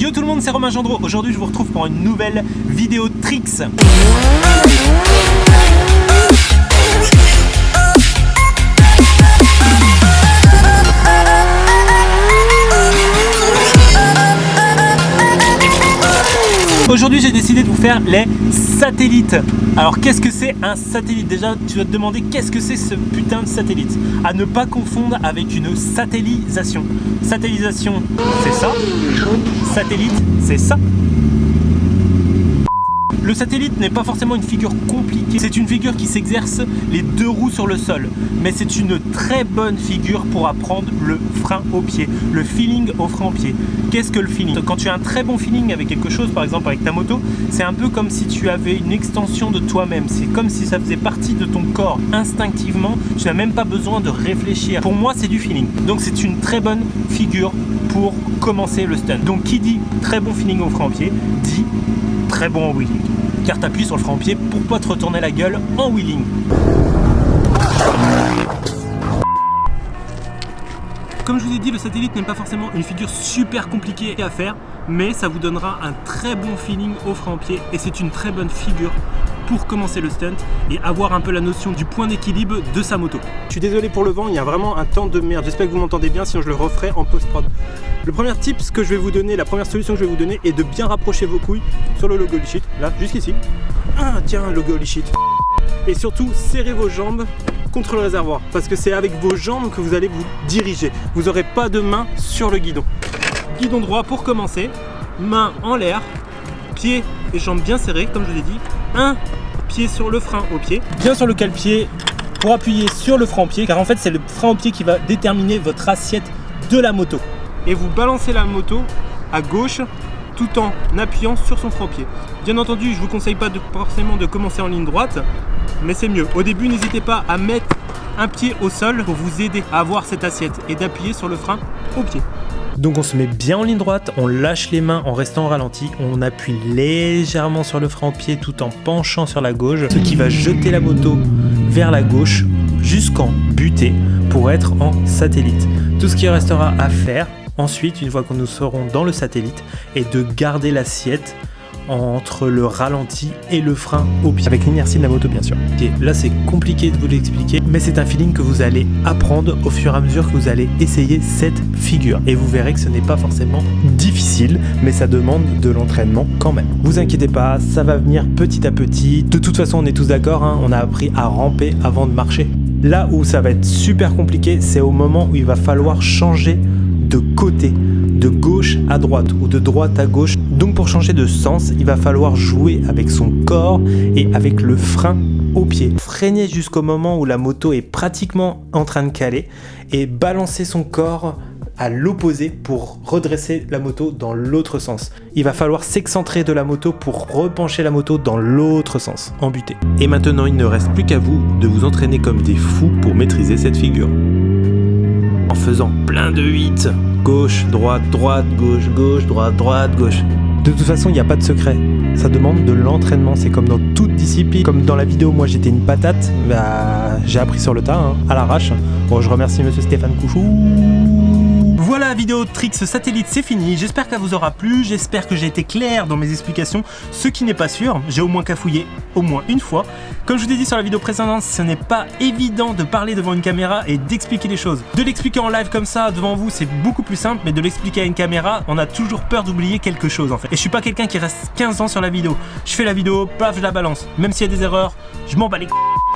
Yo tout le monde, c'est Romain Gendreau. Aujourd'hui, je vous retrouve pour une nouvelle vidéo tricks. Aujourd'hui j'ai décidé de vous faire les satellites. Alors qu'est-ce que c'est un satellite? Déjà tu vas te demander qu'est-ce que c'est ce putain de satellite? À ne pas confondre avec une satellisation. Satellisation c'est ça. Satellite c'est ça le satellite n'est pas forcément une figure compliquée, c'est une figure qui s'exerce les deux roues sur le sol, mais c'est une très bonne figure pour apprendre le frein au pied, le feeling au frein au pied. Qu'est-ce que le feeling? Quand tu as un très bon feeling avec quelque chose, par exemple avec ta moto, c'est un peu comme si tu avais une extension de toi-même, c'est comme si ça faisait partie de ton corps instinctivement, tu n'as même pas besoin de réfléchir. Pour moi, c'est du feeling. Donc c'est une très bonne figure pour commencer le stunt. Donc qui dit très bon feeling au frein au pied, dit bon au wheeling car tu appuies sur le frein au pied pour pas te retourner la gueule en wheeling. Comme je vous ai dit, le satellite n'est pas forcément une figure super compliquée à faire, mais ça vous donnera un très bon feeling au frein pied et c'est une très bonne figure pour commencer le stunt et avoir un peu la notion du point d'équilibre de sa moto. Je suis désolé pour le vent, il y a vraiment un temps de merde. J'espère que vous m'entendez bien, sinon je le referai en post-prod. Le premier tip que je vais vous donner, la première solution que je vais vous donner est de bien rapprocher vos couilles sur le logo sheet, là, jusqu'ici. Ah tiens, logo sheet. Et surtout, serrez vos jambes contre le réservoir parce que c'est avec vos jambes que vous allez vous diriger. Vous n'aurez pas de main sur le guidon. Guidon droit pour commencer, main en l'air, pied et jambes bien serrés comme je l'ai dit. Un pied sur le frein au pied, bien sur le cale-pied pour appuyer sur le frein au pied car en fait c'est le frein au pied qui va déterminer votre assiette de la moto. Et vous balancez la moto à gauche tout en appuyant sur son frein au pied. Bien entendu, je vous conseille pas de, forcément de commencer en ligne droite, mais c'est mieux. Au début, n'hésitez pas à mettre un pied au sol pour vous aider à avoir cette assiette et d'appuyer sur le frein au pied. Donc on se met bien en ligne droite, on lâche les mains en restant ralenti, on appuie légèrement sur le frein au pied tout en penchant sur la gauche, ce qui va jeter la moto vers la gauche jusqu'en buter pour être en satellite. Tout ce qui restera à faire ensuite, une fois que nous serons dans le satellite, est de garder l'assiette entre le ralenti et le frein au pied, avec l'inertie de la moto bien sûr. là c'est compliqué de vous l'expliquer, mais c'est un feeling que vous allez apprendre au fur et à mesure que vous allez essayer cette figure. Et vous verrez que ce n'est pas forcément difficile, mais ça demande de l'entraînement quand même. Vous inquiétez pas, ça va venir petit à petit. De toute façon, on est tous d'accord, hein, on a appris à ramper avant de marcher. Là où ça va être super compliqué, c'est au moment où il va falloir changer de côté, de gauche à droite ou de droite à gauche. Donc pour changer de sens, il va falloir jouer avec son corps et avec le frein au pied. Freiner jusqu'au moment où la moto est pratiquement en train de caler et balancer son corps à l'opposé pour redresser la moto dans l'autre sens. Il va falloir s'excentrer de la moto pour repencher la moto dans l'autre sens, en butée. Et maintenant, il ne reste plus qu'à vous de vous entraîner comme des fous pour maîtriser cette figure en faisant plein de 8. Gauche, droite, droite, gauche, gauche, droite, droite, gauche. De toute façon, il n'y a pas de secret. Ça demande de l'entraînement. C'est comme dans toute discipline. Comme dans la vidéo, moi j'étais une patate. Bah, j'ai appris sur le tas, hein, à l'arrache. Bon, je remercie monsieur Stéphane Couchou. Voilà, vidéo tricks satellite, c'est fini. J'espère qu'elle vous aura plu. J'espère que j'ai été clair dans mes explications. Ce qui n'est pas sûr, j'ai au moins cafouillé au moins une fois. Comme je vous ai dit sur la vidéo précédente, ce n'est pas évident de parler devant une caméra et d'expliquer les choses. De l'expliquer en live comme ça devant vous, c'est beaucoup plus simple, mais de l'expliquer à une caméra, on a toujours peur d'oublier quelque chose en fait. Et je suis pas quelqu'un qui reste 15 ans sur la vidéo. Je fais la vidéo, paf, je la balance. Même s'il y a des erreurs, je m'en bats les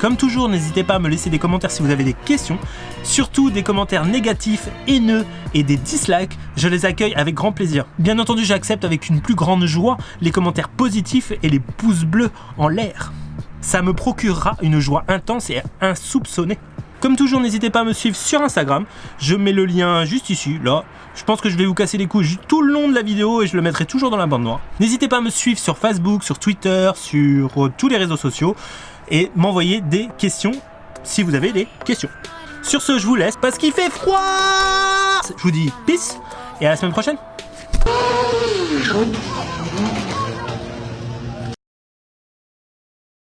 comme toujours, n'hésitez pas à me laisser des commentaires si vous avez des questions, surtout des commentaires négatifs, haineux et des dislikes, je les accueille avec grand plaisir. Bien entendu, j'accepte avec une plus grande joie les commentaires positifs et les pouces bleus en l'air. Ça me procurera une joie intense et insoupçonnée. Comme toujours, n'hésitez pas à me suivre sur Instagram. Je mets le lien juste ici, là. Je pense que je vais vous casser les couilles tout le long de la vidéo et je le mettrai toujours dans la bande noire. N'hésitez pas à me suivre sur Facebook, sur Twitter, sur euh, tous les réseaux sociaux et m'envoyer des questions si vous avez des questions. Sur ce, je vous laisse parce qu'il fait froid Je vous dis peace et à la semaine prochaine